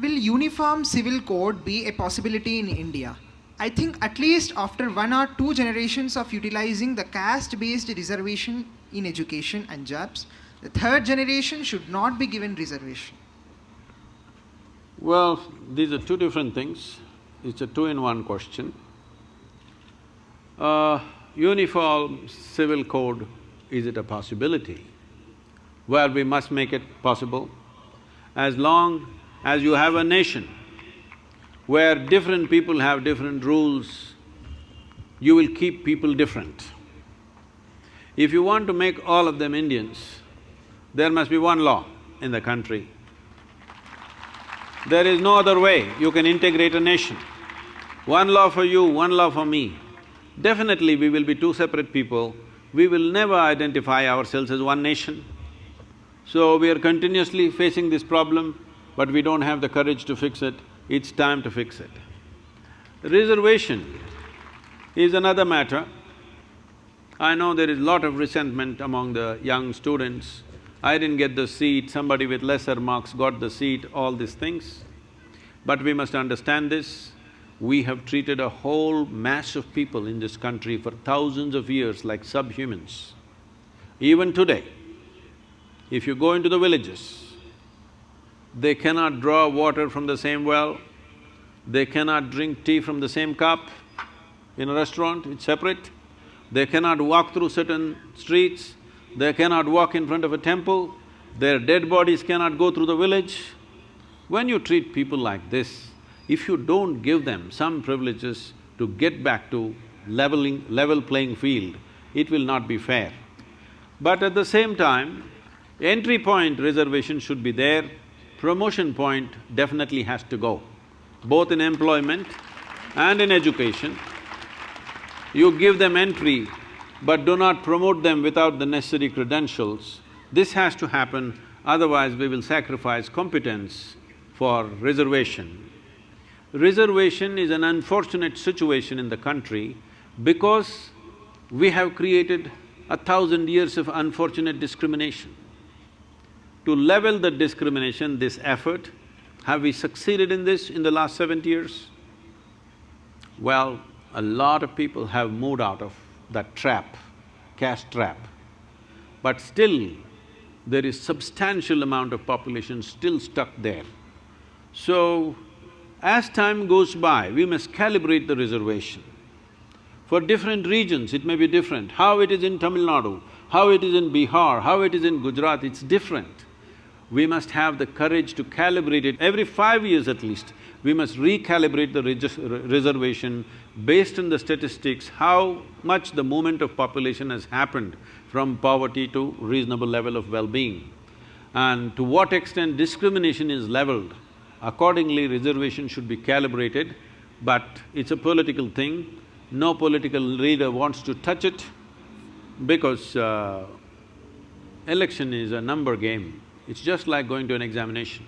will uniform civil code be a possibility in India? I think at least after one or two generations of utilizing the caste-based reservation in education and jobs, the third generation should not be given reservation. Well, these are two different things. It's a two-in-one question. Uh, uniform civil code, is it a possibility? Well, we must make it possible. As long as you have a nation where different people have different rules, you will keep people different. If you want to make all of them Indians, there must be one law in the country. There is no other way you can integrate a nation. One law for you, one law for me. Definitely we will be two separate people, we will never identify ourselves as one nation. So we are continuously facing this problem, but we don't have the courage to fix it, it's time to fix it. Reservation is another matter. I know there is a lot of resentment among the young students. I didn't get the seat, somebody with lesser marks got the seat, all these things. But we must understand this, we have treated a whole mass of people in this country for thousands of years like subhumans. Even today, if you go into the villages, they cannot draw water from the same well, they cannot drink tea from the same cup in a restaurant, it's separate. They cannot walk through certain streets, they cannot walk in front of a temple, their dead bodies cannot go through the village. When you treat people like this, if you don't give them some privileges to get back to leveling… level playing field, it will not be fair. But at the same time, entry point reservation should be there, promotion point definitely has to go, both in employment and in education. You give them entry, but do not promote them without the necessary credentials. This has to happen, otherwise we will sacrifice competence for reservation. Reservation is an unfortunate situation in the country because we have created a thousand years of unfortunate discrimination. To level the discrimination, this effort, have we succeeded in this in the last seventy years? Well, a lot of people have moved out of that trap, caste trap. But still, there is substantial amount of population still stuck there. So, as time goes by, we must calibrate the reservation. For different regions, it may be different. How it is in Tamil Nadu, how it is in Bihar, how it is in Gujarat, it's different. We must have the courage to calibrate it. Every five years at least, we must recalibrate the reservation based on the statistics, how much the movement of population has happened from poverty to reasonable level of well-being. And to what extent discrimination is leveled, accordingly reservation should be calibrated, but it's a political thing. No political leader wants to touch it because uh, election is a number game. It's just like going to an examination.